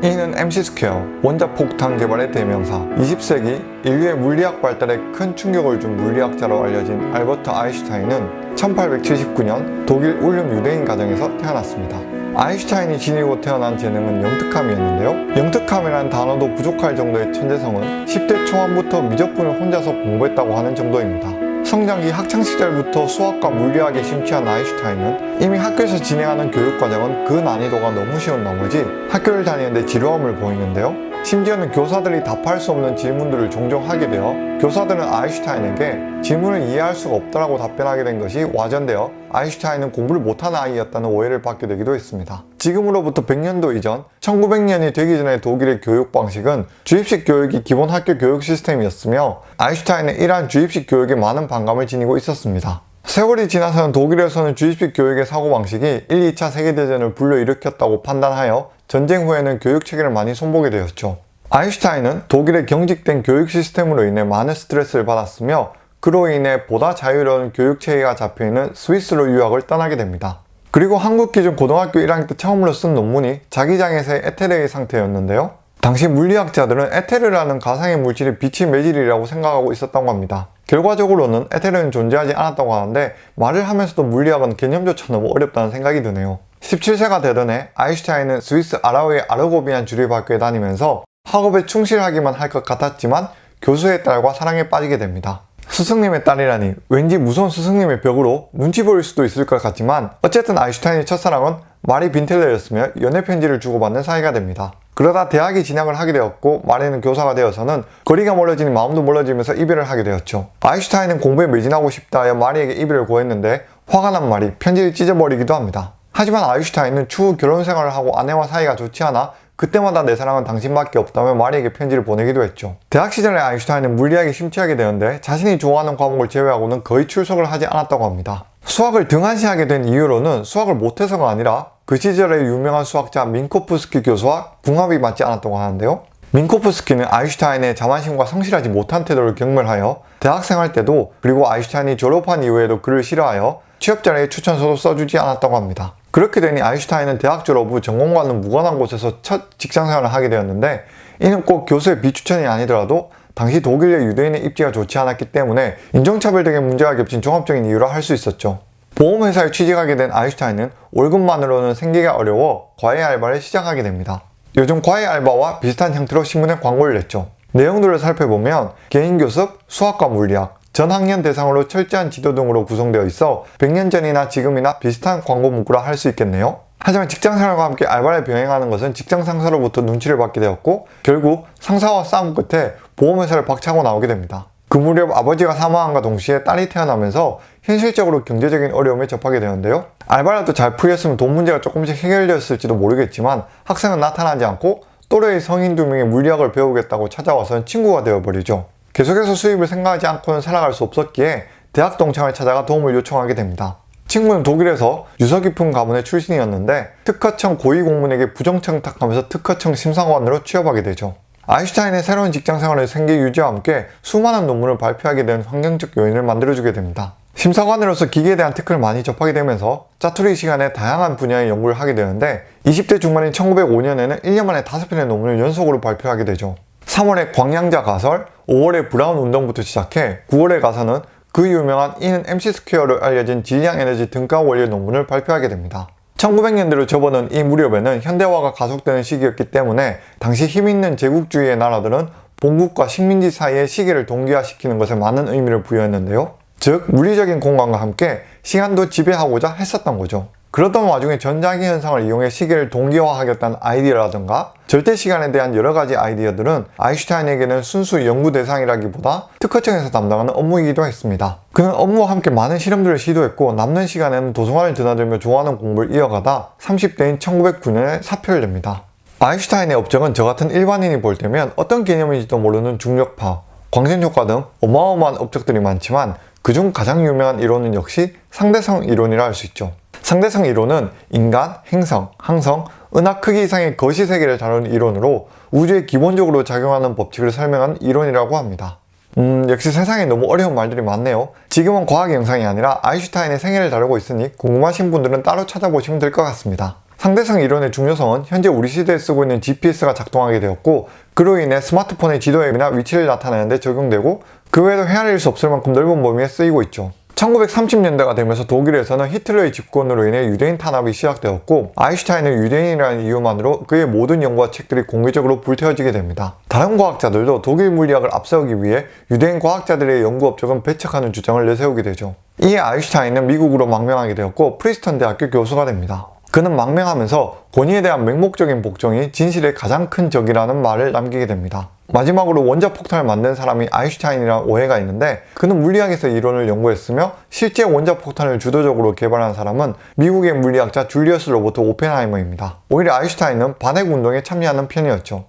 이는 MC2, 원자 폭탄 개발의 대명사, 20세기 인류의 물리학 발달에 큰 충격을 준 물리학자로 알려진 알버트 아인슈타인은 1879년 독일 울름 유대인 가정에서 태어났습니다. 아인슈타인이 지니고 태어난 재능은 영특함이었는데요. 영특함이라는 단어도 부족할 정도의 천재성은 10대 초반부터 미적분을 혼자서 공부했다고 하는 정도입니다. 성장기 학창시절부터 수학과 물리학에 심취한 아인슈타인은 이미 학교에서 진행하는 교육과정은 그 난이도가 너무 쉬운 나머지 학교를 다니는데 지루함을 보이는데요. 심지어는 교사들이 답할 수 없는 질문들을 종종 하게 되어 교사들은 아인슈타인에게 질문을 이해할 수가 없다라고 답변하게 된 것이 와전되어 아인슈타인은 공부를 못하는 아이였다는 오해를 받게 되기도 했습니다. 지금으로부터 100년도 이전 1900년이 되기 전의 독일의 교육 방식은 주입식 교육이 기본 학교 교육 시스템이었으며 아인슈타인은 이러한 주입식 교육에 많은 반감을 지니고 있었습니다. 세월이 지나서는 독일에서는 주입식 교육의 사고방식이 1, 2차 세계대전을 불러일으켰다고 판단하여 전쟁 후에는 교육체계를 많이 손보게 되었죠. 아인슈타인은 독일의 경직된 교육 시스템으로 인해 많은 스트레스를 받았으며 그로 인해 보다 자유로운 교육체계가 잡혀있는 스위스로 유학을 떠나게 됩니다. 그리고 한국 기준 고등학교 1학년 때 처음으로 쓴 논문이 자기장에서의 에테르의 상태였는데요. 당시 물리학자들은 에테르라는 가상의 물질이 빛의 매질이라고 생각하고 있었다고 합니다. 결과적으로는 에테르는 존재하지 않았다고 하는데 말을 하면서도 물리학은 개념조차 너무 어렵다는 생각이 드네요. 17세가 되던 해 아인슈타인은 스위스 아라우의 아르고비안 주립학교에 다니면서 학업에 충실하기만 할 것 같았지만 교수의 딸과 사랑에 빠지게 됩니다. 스승님의 딸이라니 왠지 무서운 스승님의 벽으로 눈치 보일 수도 있을 것 같지만 어쨌든 아인슈타인의 첫사랑은 마리 빈텔러였으며 연애 편지를 주고받는 사이가 됩니다. 그러다 대학에 진학을 하게 되었고 마리는 교사가 되어서는 거리가 멀어지니 마음도 멀어지면서 이별을 하게 되었죠. 아인슈타인은 공부에 매진하고 싶다 하여 마리에게 이별을 구했는데 화가 난 마리 편지를 찢어버리기도 합니다. 하지만 아인슈타인은 추후 결혼 생활을 하고 아내와 사이가 좋지 않아 그때마다 내 사랑은 당신밖에 없다며 마리에게 편지를 보내기도 했죠. 대학 시절에 아인슈타인은 물리학에 심취하게 되는데 자신이 좋아하는 과목을 제외하고는 거의 출석을 하지 않았다고 합니다. 수학을 등한시하게 된 이유로는 수학을 못해서가 아니라 그 시절의 유명한 수학자 민코프스키 교수와 궁합이 맞지 않았다고 하는데요. 민코프스키는 아인슈타인의 자만심과 성실하지 못한 태도를 경멸하여 대학생활 때도 그리고 아인슈타인이 졸업한 이후에도 그를 싫어하여 취업 자리에 추천서도 써주지 않았다고 합니다. 그렇게 되니 아인슈타인은 대학 졸업 후 전공과는 무관한 곳에서 첫 직장생활을 하게 되었는데 이는 꼭 교수의 비추천이 아니더라도 당시 독일의 유대인의 입지가 좋지 않았기 때문에 인종차별 등의 문제가 겹친 종합적인 이유라 할 수 있었죠. 보험회사에 취직하게 된 아인슈타인은 월급만으로는 생기가 어려워 과외 알바를 시작하게 됩니다. 요즘 과외 알바와 비슷한 형태로 신문에 광고를 냈죠. 내용들을 살펴보면 개인 교습, 수학과 물리학, 전 학년 대상으로 철저한 지도 등으로 구성되어 있어 100년 전이나 지금이나 비슷한 광고 문구라 할 수 있겠네요. 하지만 직장생활과 함께 알바를 병행하는 것은 직장 상사로부터 눈치를 받게 되었고 결국 상사와 싸움 끝에 보험회사를 박차고 나오게 됩니다. 그 무렵 아버지가 사망한과 동시에 딸이 태어나면서 현실적으로 경제적인 어려움에 접하게 되는데요. 알바라도 잘 풀렸으면 돈 문제가 조금씩 해결되었을지도 모르겠지만 학생은 나타나지 않고 또래의 성인 두 명이 물리학을 배우겠다고 찾아와서는 친구가 되어버리죠. 계속해서 수입을 생각하지 않고는 살아갈 수 없었기에 대학 동창을 찾아가 도움을 요청하게 됩니다. 친구는 독일에서 유서 깊은 가문의 출신이었는데 특허청 고위공무원에게 부정청탁하면서 특허청 심사관으로 취업하게 되죠. 아인슈타인의 새로운 직장 생활의 생계 유지와 함께 수많은 논문을 발표하게 된 환경적 요인을 만들어주게 됩니다. 심사관으로서 기계에 대한 특허를 많이 접하게 되면서 짜투리 시간에 다양한 분야의 연구를 하게 되는데 20대 중반인 1905년에는 1년 만에 5편의 논문을 연속으로 발표하게 되죠. 3월에 광양자 가설, 5월에 브라운 운동부터 시작해 9월에 가서는 그 유명한 E는 MC2로 알려진 질량 에너지 등가 원리 논문을 발표하게 됩니다. 1900년대로 접어든 이 무렵에는 현대화가 가속되는 시기였기 때문에 당시 힘있는 제국주의의 나라들은 본국과 식민지 사이의 시기를 동기화시키는 것에 많은 의미를 부여했는데요. 즉 물리적인 공간과 함께 시간도 지배하고자 했었던 거죠. 그러던 와중에 전자기 현상을 이용해 시계를 동기화하겠다는 아이디어라든가 절대 시간에 대한 여러 가지 아이디어들은 아인슈타인에게는 순수 연구 대상이라기보다 특허청에서 담당하는 업무이기도 했습니다. 그는 업무와 함께 많은 실험들을 시도했고 남는 시간에는 도서관을 드나들며 좋아하는 공부를 이어가다 30대인 1909년에 사표를 냅니다. 아인슈타인의 업적은 저 같은 일반인이 볼 때면 어떤 개념인지도 모르는 중력파, 광선효과 등 어마어마한 업적들이 많지만 그중 가장 유명한 이론은 역시 상대성 이론이라 할 수 있죠. 상대성 이론은 인간, 행성, 항성, 은하 크기 이상의 거시 세계를 다루는 이론으로 우주에 기본적으로 작용하는 법칙을 설명한 이론이라고 합니다. 음 역시 세상에 너무 어려운 말들이 많네요. 지금은 과학 영상이 아니라 아인슈타인의 생애를 다루고 있으니 궁금하신 분들은 따로 찾아보시면 될 것 같습니다. 상대성 이론의 중요성은 현재 우리 시대에 쓰고 있는 GPS가 작동하게 되었고 그로 인해 스마트폰의 지도 앱이나 위치를 나타내는 데 적용되고 그 외에도 헤아릴 수 없을 만큼 넓은 범위에 쓰이고 있죠. 1930년대가 되면서 독일에서는 히틀러의 집권으로 인해 유대인 탄압이 시작되었고 아인슈타인은 유대인이라는 이유만으로 그의 모든 연구와 책들이 공개적으로 불태워지게 됩니다. 다른 과학자들도 독일 물리학을 앞세우기 위해 유대인 과학자들의 연구 업적은 배척하는 주장을 내세우게 되죠. 이에 아인슈타인은 미국으로 망명하게 되었고 프린스턴 대학교 교수가 됩니다. 그는 망명하면서 권위에 대한 맹목적인 복종이 진실의 가장 큰 적이라는 말을 남기게 됩니다. 마지막으로 원자폭탄을 만든 사람이 아인슈타인이라는 오해가 있는데 그는 물리학에서 이론을 연구했으며 실제 원자폭탄을 주도적으로 개발한 사람은 미국의 물리학자 줄리어스 로버트 오펜하이머입니다. 오히려 아인슈타인은 반핵운동에 참여하는 편이었죠.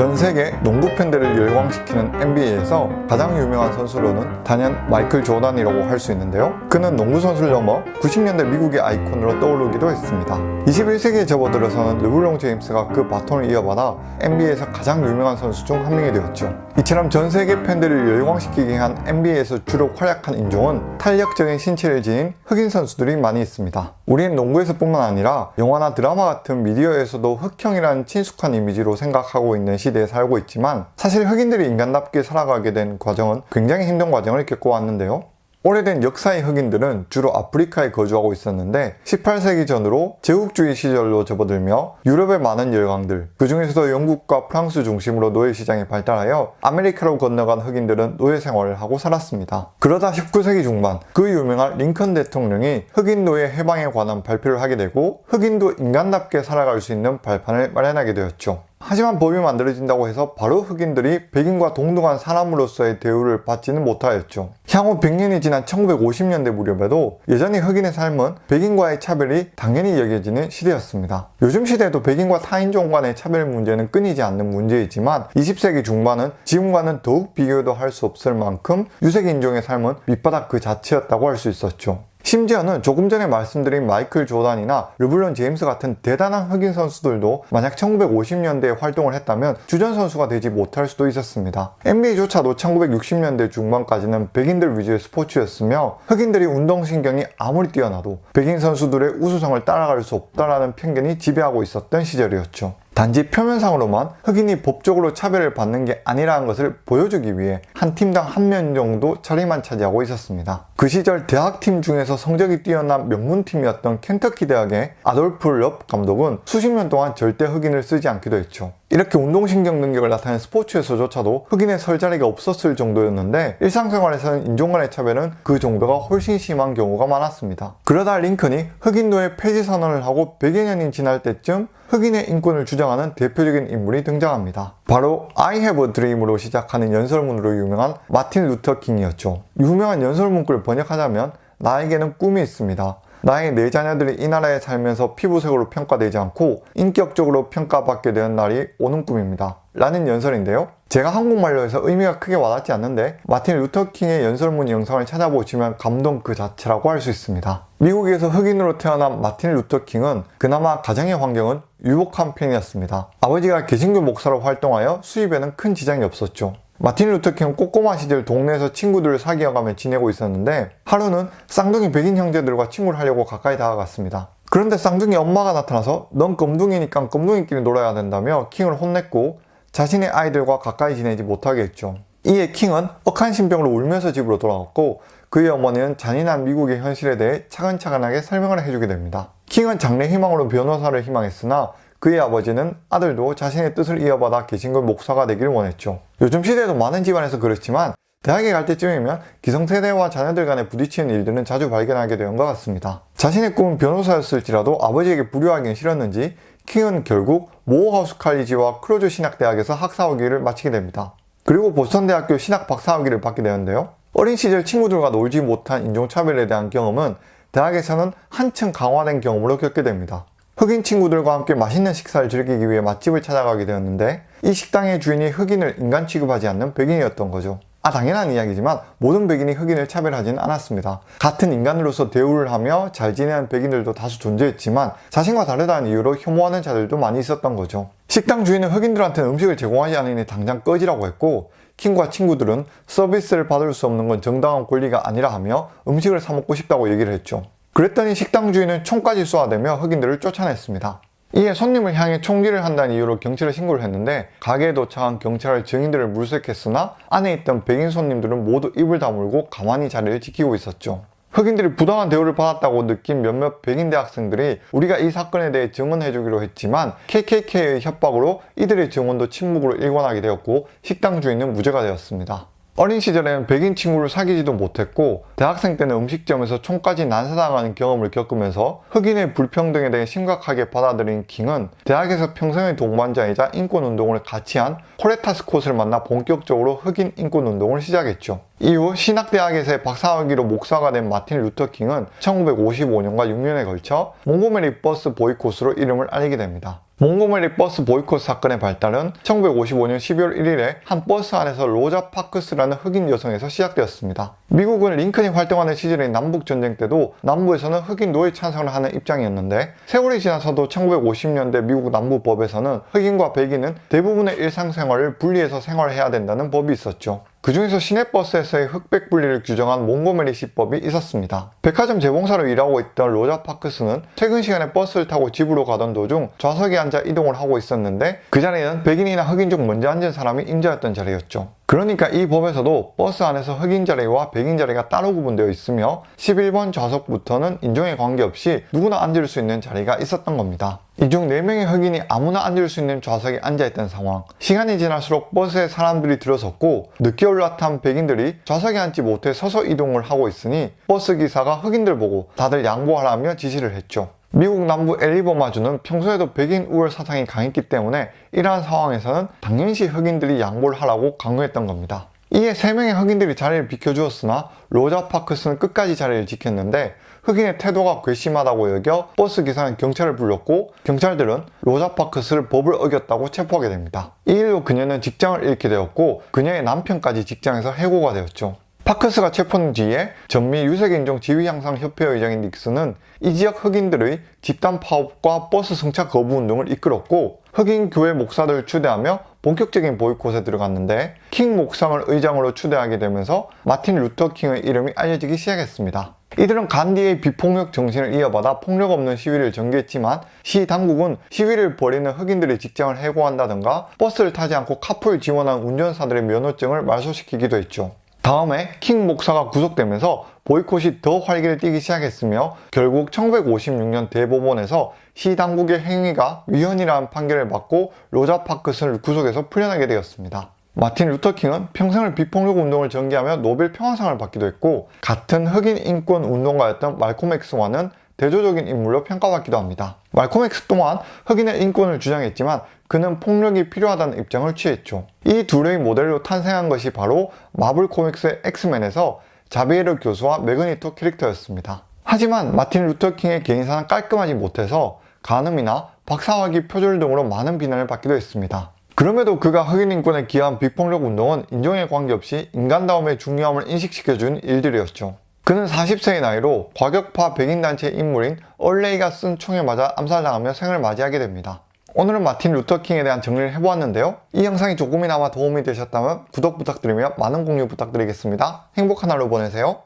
전 세계 농구 팬들을 열광시키는 NBA에서 가장 유명한 선수로는 단연 마이클 조단이라고 할 수 있는데요. 그는 농구 선수를 넘어 90년대 미국의 아이콘으로 떠오르기도 했습니다. 21세기에 접어들어서는 르블롱 제임스가 그 바톤을 이어받아 NBA에서 가장 유명한 선수 중 한 명이 되었죠. 이처럼 전 세계 팬들을 열광시키게 한 NBA에서 주로 활약한 인종은 탄력적인 신체를 지닌 흑인 선수들이 많이 있습니다. 우리는 농구에서 뿐만 아니라 영화나 드라마 같은 미디어에서도 흑형이라는 친숙한 이미지로 생각하고 있는 시 대에 살고 있지만 사실 흑인들이 인간답게 살아가게 된 과정은 굉장히 힘든 과정을 겪고 왔는데요. 오래된 역사의 흑인들은 주로 아프리카에 거주하고 있었는데 18세기 전으로 제국주의 시절로 접어들며 유럽의 많은 열강들 그 중에서도 영국과 프랑스 중심으로 노예시장이 발달하여 아메리카로 건너간 흑인들은 노예 생활을 하고 살았습니다. 그러다 19세기 중반 그 유명한 링컨 대통령이 흑인 노예 해방에 관한 발표를 하게 되고 흑인도 인간답게 살아갈 수 있는 발판을 마련하게 되었죠. 하지만 법이 만들어진다고 해서 바로 흑인들이 백인과 동등한 사람으로서의 대우를 받지는 못하였죠. 향후 100년이 지난 1950년대 무렵에도 여전히 흑인의 삶은 백인과의 차별이 당연히 여겨지는 시대였습니다. 요즘 시대에도 백인과 타인종 간의 차별 문제는 끊이지 않는 문제이지만 20세기 중반은 지금과는 더욱 비교도 할 수 없을 만큼 유색인종의 삶은 밑바닥 그 자체였다고 할 수 있었죠. 심지어는 조금 전에 말씀드린 마이클 조단이나 르블론 제임스 같은 대단한 흑인 선수들도 만약 1950년대에 활동을 했다면 주전 선수가 되지 못할 수도 있었습니다. NBA조차도 1960년대 중반까지는 백인들 위주의 스포츠였으며 흑인들이 운동신경이 아무리 뛰어나도 백인 선수들의 우수성을 따라갈 수 없다라는 편견이 지배하고 있었던 시절이었죠. 단지 표면상으로만 흑인이 법적으로 차별을 받는 게 아니라는 것을 보여주기 위해 한 팀당 한 명 정도 자리만 차지하고 있었습니다. 그 시절 대학팀 중에서 성적이 뛰어난 명문팀이었던 켄터키 대학의 아돌프 럽 감독은 수십 년 동안 절대 흑인을 쓰지 않기도 했죠. 이렇게 운동신경 능력을 나타낸 스포츠에서조차도 흑인의 설 자리가 없었을 정도였는데 일상생활에서는 인종 간의 차별은 그 정도가 훨씬 심한 경우가 많았습니다. 그러다 링컨이 흑인도의 폐지 선언을 하고 100여 년이 지날 때쯤 흑인의 인권을 주장하는 대표적인 인물이 등장합니다. 바로 I have a dream으로 시작하는 연설문으로 유명한 마틴 루터 킹이었죠. 유명한 연설문구를 번역하자면 나에게는 꿈이 있습니다. 나의 네 자녀들이 이 나라에 살면서 피부색으로 평가되지 않고 인격적으로 평가받게 되는 날이 오는 꿈입니다. 라는 연설인데요. 제가 한국말로 해서 의미가 크게 와닿지 않는데 마틴 루터킹의 연설문 영상을 찾아보시면 감동 그 자체라고 할 수 있습니다. 미국에서 흑인으로 태어난 마틴 루터킹은 그나마 가정의 환경은 유복한 편이었습니다. 아버지가 개신교 목사로 활동하여 수입에는 큰 지장이 없었죠. 마틴 루터킹은 꼬꼬마 시절 동네에서 친구들을 사귀어가며 지내고 있었는데 하루는 쌍둥이 백인 형제들과 친구를 하려고 가까이 다가갔습니다. 그런데 쌍둥이 엄마가 나타나서 넌 껌둥이니까 껌둥이끼리 놀아야 된다며 킹을 혼냈고 자신의 아이들과 가까이 지내지 못하게 했죠. 이에 킹은 억한 심정으로 울면서 집으로 돌아갔고 그의 어머니는 잔인한 미국의 현실에 대해 차근차근하게 설명을 해주게 됩니다. 킹은 장래 희망으로 변호사를 희망했으나 그의 아버지는 아들도 자신의 뜻을 이어받아 개신교 목사가 되기를 원했죠. 요즘 시대에도 많은 집안에서 그렇지만 대학에 갈 때쯤이면 기성세대와 자녀들 간에 부딪히는 일들은 자주 발견하게 되는 것 같습니다. 자신의 꿈은 변호사였을지라도 아버지에게 불효하기는 싫었는지 킹은 결국 모어하우스 칼리지와 크로즈 신학대학에서 학사학위를 마치게 됩니다. 그리고 보스턴 대학교 신학 박사학위를 받게 되는데요. 어린 시절 친구들과 놀지 못한 인종차별에 대한 경험은 대학에서는 한층 강화된 경험으로 겪게 됩니다. 흑인 친구들과 함께 맛있는 식사를 즐기기 위해 맛집을 찾아가게 되었는데 이 식당의 주인이 흑인을 인간 취급하지 않는 백인이었던 거죠. 아 당연한 이야기지만 모든 백인이 흑인을 차별하지는 않았습니다. 같은 인간으로서 대우를 하며 잘 지내는 백인들도 다수 존재했지만 자신과 다르다는 이유로 혐오하는 자들도 많이 있었던 거죠. 식당 주인은 흑인들한테 음식을 제공하지 않으니 당장 꺼지라고 했고 킹과 친구들은 서비스를 받을 수 없는 건 정당한 권리가 아니라 하며 음식을 사 먹고 싶다고 얘기를 했죠. 그랬더니 식당 주인은 총까지 쏘아대며 흑인들을 쫓아냈습니다. 이에 손님을 향해 총질을 한다는 이유로 경찰에 신고를 했는데 가게에 도착한 경찰은 증인들을 물색했으나 안에 있던 백인 손님들은 모두 입을 다물고 가만히 자리를 지키고 있었죠. 흑인들이 부당한 대우를 받았다고 느낀 몇몇 백인 대학생들이 우리가 이 사건에 대해 증언해주기로 했지만 KKK의 협박으로 이들의 증언도 침묵으로 일관하게 되었고 식당 주인은 무죄가 되었습니다. 어린 시절에는 백인 친구를 사귀지도 못했고 대학생 때는 음식점에서 총까지 난사당하는 경험을 겪으면서 흑인의 불평등에 대해 심각하게 받아들인 킹은 대학에서 평생의 동반자이자 인권운동을 같이 한 코레타 스콧을 만나 본격적으로 흑인 인권운동을 시작했죠. 이후 신학대학에서의 박사학위로 목사가 된 마틴 루터 킹은 1955년과 6년에 걸쳐 몽고메리 버스 보이콧으로 이름을 알리게 됩니다. 몽고메리 버스 보이콧 사건의 발단은 1955년 12월 1일에 한 버스 안에서 로자 파크스라는 흑인 여성에서 시작되었습니다. 미국은 링컨이 활동하는 시절인 남북전쟁 때도 남부에서는 흑인 노예 찬성을 하는 입장이었는데 세월이 지나서도 1950년대 미국 남부법에서는 흑인과 백인은 대부분의 일상생활을 분리해서 생활해야 된다는 법이 있었죠. 그 중에서 시내버스에서의 흑백 분리를 규정한 몽고메리 시법이 있었습니다. 백화점 재봉사로 일하고 있던 로자 파크스는 퇴근 시간에 버스를 타고 집으로 가던 도중 좌석에 앉아 이동을 하고 있었는데 그 자리는 백인이나 흑인 중 먼저 앉은 사람이 임자였던 자리였죠. 그러니까 이 법에서도 버스 안에서 흑인 자리와 백인 자리가 따로 구분되어 있으며 11번 좌석부터는 인종에 관계없이 누구나 앉을 수 있는 자리가 있었던 겁니다. 이중 4명의 흑인이 아무나 앉을 수 있는 좌석에 앉아있던 상황 시간이 지날수록 버스에 사람들이 들어섰고 늦게 올라탄 백인들이 좌석에 앉지 못해 서서 이동을 하고 있으니 버스 기사가 흑인들 보고 다들 양보하라며 지시를 했죠. 미국 남부 엘리버마주는 평소에도 백인 우월 사상이 강했기 때문에 이러한 상황에서는 당연시 흑인들이 양보를 하라고 강요했던 겁니다. 이에 3명의 흑인들이 자리를 비켜주었으나 로자 파크스는 끝까지 자리를 지켰는데 흑인의 태도가 괘씸하다고 여겨 버스 기사는 경찰을 불렀고 경찰들은 로자 파크스를 법을 어겼다고 체포하게 됩니다. 이 일로 그녀는 직장을 잃게 되었고 그녀의 남편까지 직장에서 해고가 되었죠. 파크스가 체포된 뒤에 전미 유색인종 지위향상협회 의장인 닉슨은 이 지역 흑인들의 집단 파업과 버스 승차 거부 운동을 이끌었고 흑인 교회 목사들을 추대하며 본격적인 보이콧에 들어갔는데 킹 목사를 의장으로 추대하게 되면서 마틴 루터 킹의 이름이 알려지기 시작했습니다. 이들은 간디의 비폭력 정신을 이어받아 폭력 없는 시위를 전개했지만 시 당국은 시위를 벌이는 흑인들의 직장을 해고한다든가 버스를 타지 않고 카풀 지원한 운전사들의 면허증을 말소시키기도 했죠. 다음에 킹 목사가 구속되면서 보이콧이 더 활기를 띠기 시작했으며 결국 1956년 대법원에서 시 당국의 행위가 위헌이라는 판결을 받고 로자 파크스를 구속에서 풀려나게 되었습니다. 마틴 루터 킹은 평생을 비폭력 운동을 전개하며 노벨 평화상을 받기도 했고 같은 흑인 인권 운동가였던 말콤 엑스와는 대조적인 인물로 평가받기도 합니다. 말콤 엑스 또한 흑인의 인권을 주장했지만 그는 폭력이 필요하다는 입장을 취했죠. 이 둘의 모델로 탄생한 것이 바로 마블 코믹스의 엑스맨에서 자비에르 교수와 매그니토 캐릭터였습니다. 하지만 마틴 루터 킹의 개인사는 깔끔하지 못해서 간음이나 박사학위 표절 등으로 많은 비난을 받기도 했습니다. 그럼에도 그가 흑인 인권에 기여한 비폭력 운동은 인종에 관계없이 인간다움의 중요함을 인식시켜준 일들이었죠. 그는 40세의 나이로 과격파 백인단체 인물인 얼 레이가 쏜 총에 맞아 암살당하며 생을 맞이하게 됩니다. 오늘은 마틴 루터킹에 대한 정리를 해보았는데요. 이 영상이 조금이나마 도움이 되셨다면 구독 부탁드리며 많은 공유 부탁드리겠습니다. 행복한 하루 보내세요.